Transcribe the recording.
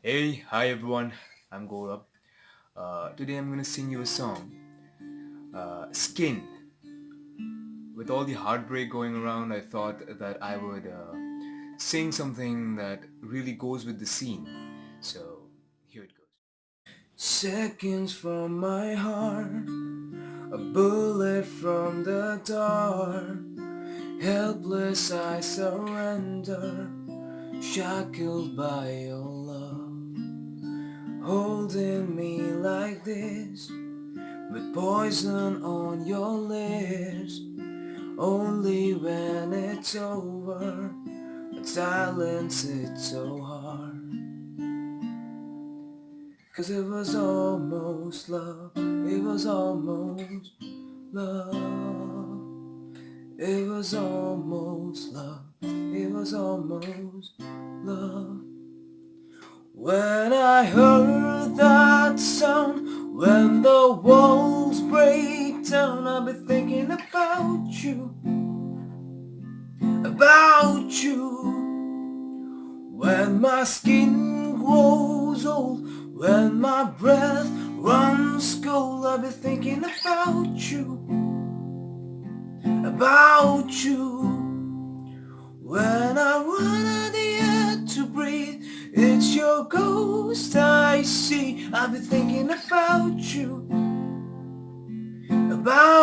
Hey, hi everyone, I'm Gaurav. Uh, today I'm gonna sing you a song, uh, Skin. With all the heartbreak going around, I thought that I would uh, sing something that really goes with the scene. So, here it goes. Seconds from my heart, a bullet from the dark. Helpless I surrender, shackled by your love. Holding me like this With poison on your lips. Only when it's over But silence it's so hard. Cause it was almost love It was almost love. It was almost love It was almost love. When I heard down, I'll be thinking about you, about you. When my skin grows old, when my breath runs cold, I'll be thinking about you, about you. When I run out the air to breathe, it's your ghost I see I've been thinking about you You